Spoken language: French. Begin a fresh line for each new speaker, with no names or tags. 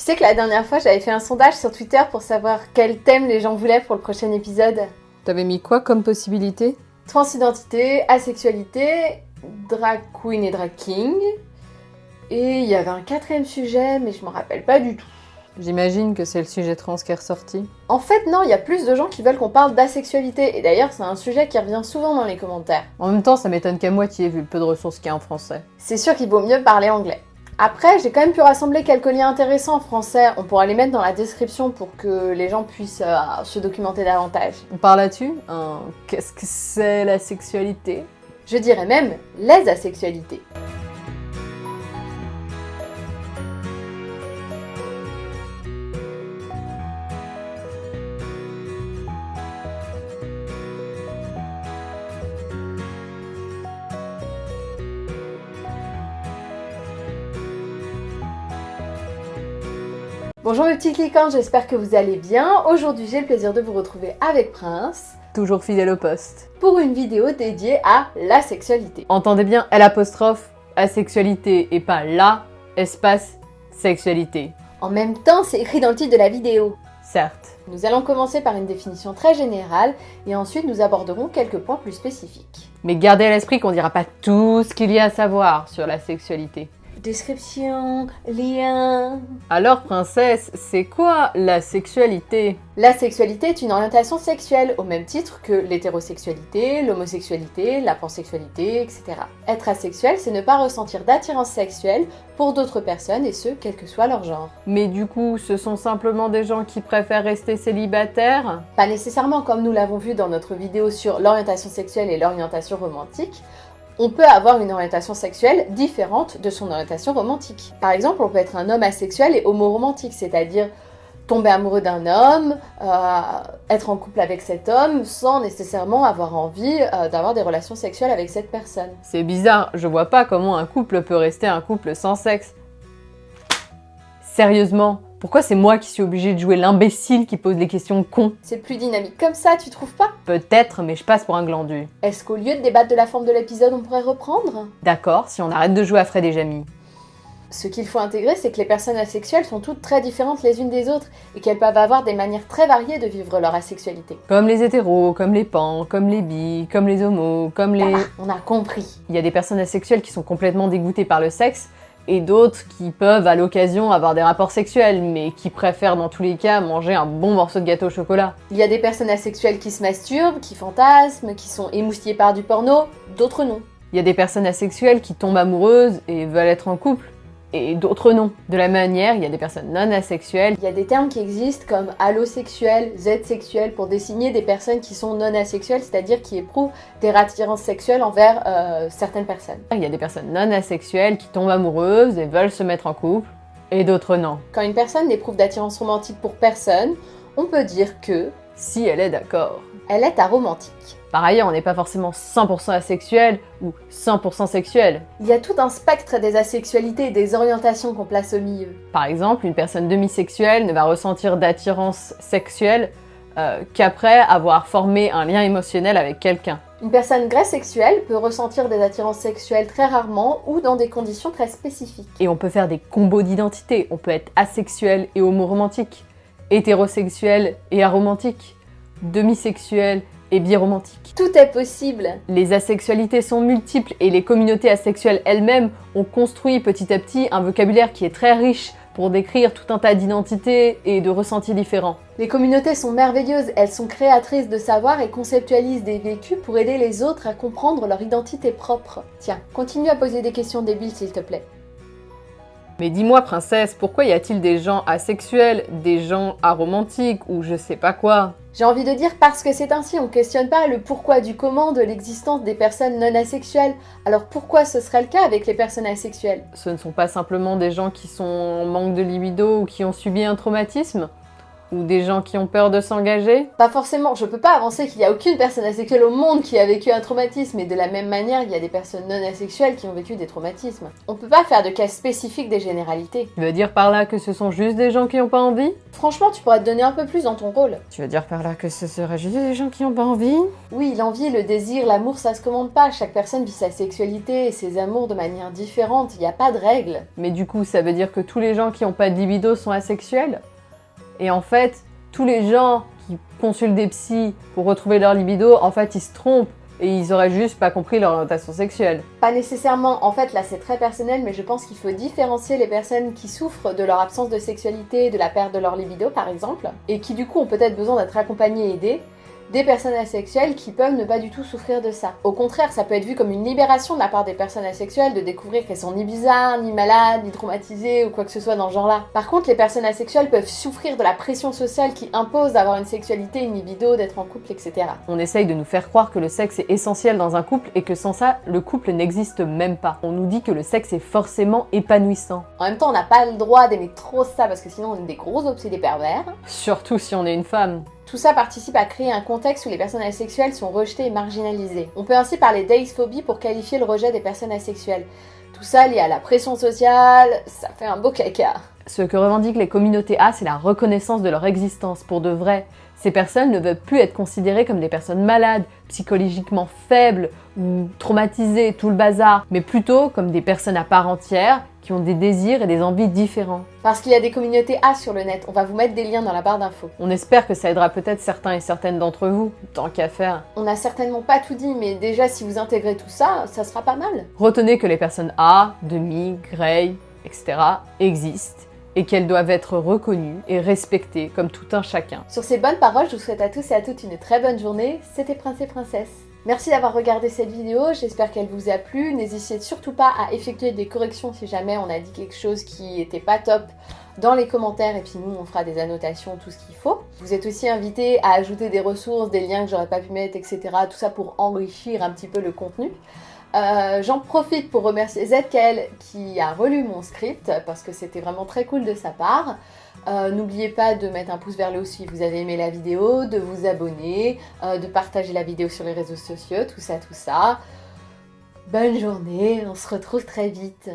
sais que la dernière fois, j'avais fait un sondage sur Twitter pour savoir quel thème les gens voulaient pour le prochain épisode.
T'avais mis quoi comme possibilité?
Transidentité, asexualité, drag queen et drag king. Et il y avait un quatrième sujet, mais je m'en rappelle pas du tout.
J'imagine que c'est le sujet trans qui est ressorti.
En fait, non, il y a plus de gens qui veulent qu'on parle d'asexualité. Et d'ailleurs, c'est un sujet qui revient souvent dans les commentaires.
En même temps, ça m'étonne qu'à moitié vu le peu de ressources qu'il y a en français.
C'est sûr qu'il vaut mieux parler anglais. Après, j'ai quand même pu rassembler quelques liens intéressants en français. On pourra les mettre dans la description pour que les gens puissent euh, se documenter davantage.
On parle là-dessus hein, Qu'est-ce que c'est la sexualité?
Je dirais même les asexualités. Bonjour mes petits cliquants, j'espère que vous allez bien. Aujourd'hui j'ai le plaisir de vous retrouver avec Prince.
Toujours fidèle au poste.
Pour une vidéo dédiée à la sexualité.
Entendez bien L apostrophe asexualité et pas la espace sexualité.
En même temps, c'est écrit dans le titre de la vidéo.
Certes.
Nous allons commencer par une définition très générale et ensuite nous aborderons quelques points plus spécifiques.
Mais gardez à l'esprit qu'on ne dira pas tout ce qu'il y a à savoir sur la sexualité
description, lien.
Alors princesse, c'est quoi la sexualité?
La sexualité est une orientation sexuelle au même titre que l'hétérosexualité, l'homosexualité, la pansexualité, etc. Être asexuel, c'est ne pas ressentir d'attirance sexuelle pour d'autres personnes et ce, quel que soit leur genre.
Mais du coup, ce sont simplement des gens qui préfèrent rester célibataires?
Pas nécessairement comme nous l'avons vu dans notre vidéo sur l'orientation sexuelle et l'orientation romantique on peut avoir une orientation sexuelle différente de son orientation romantique. Par exemple, on peut être un homme asexuel et homoromantique, c'est-à-dire tomber amoureux d'un homme, euh, être en couple avec cet homme sans nécessairement avoir envie euh, d'avoir des relations sexuelles avec cette personne.
C'est bizarre, je vois pas comment un couple peut rester un couple sans sexe. Sérieusement, pourquoi c'est moi qui suis obligée de jouer l'imbécile qui pose les questions cons
C'est plus dynamique comme ça, tu trouves pas?
Peut-être, mais je passe pour un glandu.
Est-ce qu'au lieu de débattre de la forme de l'épisode, on pourrait reprendre?
D'accord, si on arrête de jouer à Fred et Jamie.
Ce qu'il faut intégrer, c'est que les personnes asexuelles sont toutes très différentes les unes des autres et qu'elles peuvent avoir des manières très variées de vivre leur asexualité.
Comme les hétéros, comme les pans, comme les bi, comme les homos, comme les...
Ah, on a compris.
Il y a des personnes asexuelles qui sont complètement dégoûtées par le sexe et d'autres qui peuvent à l'occasion avoir des rapports sexuels, mais qui préfèrent dans tous les cas manger un bon morceau de gâteau au chocolat.
Il y a des personnes asexuelles qui se masturbent, qui fantasment, qui sont émoustillées par du porno, d'autres non.
Il y a des personnes asexuelles qui tombent amoureuses et veulent être en couple, et d'autres non. De la même manière, il y a des personnes non asexuelles.
Il y a des termes qui existent comme allosexuel, z-sexuel pour désigner des personnes qui sont non asexuelles, c'est-à-dire qui éprouvent des attirances sexuelles envers euh, certaines personnes.
Il y a des personnes non asexuelles qui tombent amoureuses et veulent se mettre en couple, et d'autres non.
Quand une personne n'éprouve d'attirance romantique pour personne, on peut dire que...
Si elle est d'accord.
Elle est aromantique.
Par ailleurs, on n'est pas forcément 100% asexuel ou 100% sexuel.
Il y a tout un spectre des asexualités et des orientations qu'on place au milieu.
Par exemple, une personne demisexuelle ne va ressentir d'attirance sexuelle euh, qu'après avoir formé un lien émotionnel avec quelqu'un.
Une personne sexuelle peut ressentir des attirances sexuelles très rarement ou dans des conditions très spécifiques.
Et on peut faire des combos d'identité. On peut être asexuel et homoromantique, hétérosexuel et aromantique, demisexuel et biromantique.
Tout est possible
Les asexualités sont multiples et les communautés asexuelles elles-mêmes ont construit petit à petit un vocabulaire qui est très riche pour décrire tout un tas d'identités et de ressentis différents.
Les communautés sont merveilleuses, elles sont créatrices de savoir et conceptualisent des vécus pour aider les autres à comprendre leur identité propre. Tiens, continue à poser des questions débiles s'il te plaît.
Mais dis-moi, princesse, pourquoi y a-t-il des gens asexuels, des gens aromantiques ou je sais pas quoi?
J'ai envie de dire parce que c'est ainsi, on questionne pas le pourquoi du comment de l'existence des personnes non asexuelles. Alors pourquoi ce serait le cas avec les personnes asexuelles?
Ce ne sont pas simplement des gens qui sont en manque de libido ou qui ont subi un traumatisme? Ou des gens qui ont peur de s'engager
Pas forcément, je peux pas avancer qu'il y a aucune personne asexuelle au monde qui a vécu un traumatisme, et de la même manière, il y a des personnes non asexuelles qui ont vécu des traumatismes. On peut pas faire de cas spécifiques des généralités.
Tu veux dire par là que ce sont juste des gens qui ont pas envie?
Franchement, tu pourrais te donner un peu plus dans ton rôle.
Tu veux dire par là que ce serait juste des gens qui ont pas envie?
Oui, l'envie, le désir, l'amour, ça se commande pas. Chaque personne vit sa sexualité et ses amours de manière différente, il n'y a pas de règles.
Mais du coup, ça veut dire que tous les gens qui ont pas de libido sont asexuels? Et en fait, tous les gens qui consultent des psys pour retrouver leur libido, en fait, ils se trompent et ils auraient juste pas compris leur orientation sexuelle.
Pas nécessairement, en fait là c'est très personnel, mais je pense qu'il faut différencier les personnes qui souffrent de leur absence de sexualité, de la perte de leur libido par exemple, et qui du coup ont peut-être besoin d'être accompagnées et aidées, des personnes asexuelles qui peuvent ne pas du tout souffrir de ça. Au contraire, ça peut être vu comme une libération de la part des personnes asexuelles de découvrir qu'elles sont ni bizarres, ni malades, ni traumatisées ou quoi que ce soit dans ce genre-là. Par contre, les personnes asexuelles peuvent souffrir de la pression sociale qui impose d'avoir une sexualité, une libido, d'être en couple, etc.
On essaye de nous faire croire que le sexe est essentiel dans un couple et que sans ça, le couple n'existe même pas. On nous dit que le sexe est forcément épanouissant.
En même temps, on n'a pas le droit d'aimer trop ça parce que sinon on est des gros obsédés pervers.
Surtout si on est une femme.
Tout ça participe à créer un contexte où les personnes asexuelles sont rejetées et marginalisées. On peut ainsi parler d'aisphobie pour qualifier le rejet des personnes asexuelles. Tout ça lié à la pression sociale, ça fait un beau caca.
Ce que revendiquent les communautés A, c'est la reconnaissance de leur existence pour de vrai. Ces personnes ne veulent plus être considérées comme des personnes malades, psychologiquement faibles ou traumatisées, tout le bazar, mais plutôt comme des personnes à part entière qui ont des désirs et des envies différents.
Parce qu'il y a des communautés A sur le net, on va vous mettre des liens dans la barre d'infos.
On espère que ça aidera peut-être certains et certaines d'entre vous, tant qu'à faire.
On n'a certainement pas tout dit, mais déjà si vous intégrez tout ça, ça sera pas mal.
Retenez que les personnes A, demi, grey, etc. existent et qu'elles doivent être reconnues et respectées comme tout un chacun.
Sur ces bonnes paroles, je vous souhaite à tous et à toutes une très bonne journée. C'était Prince et Princesse. Merci d'avoir regardé cette vidéo, j'espère qu'elle vous a plu. N'hésitez surtout pas à effectuer des corrections si jamais on a dit quelque chose qui était pas top dans les commentaires et puis nous on fera des annotations, tout ce qu'il faut. Vous êtes aussi invité à ajouter des ressources, des liens que j'aurais pas pu mettre, etc. Tout ça pour enrichir un petit peu le contenu. Euh, J'en profite pour remercier ZKL qui a relu mon script parce que c'était vraiment très cool de sa part. Euh, N'oubliez pas de mettre un pouce vers le haut si vous avez aimé la vidéo, de vous abonner, euh, de partager la vidéo sur les réseaux sociaux, tout ça, tout ça. Bonne journée, on se retrouve très vite.